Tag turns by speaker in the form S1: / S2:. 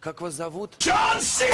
S1: Как вас зовут?
S2: Джон Си!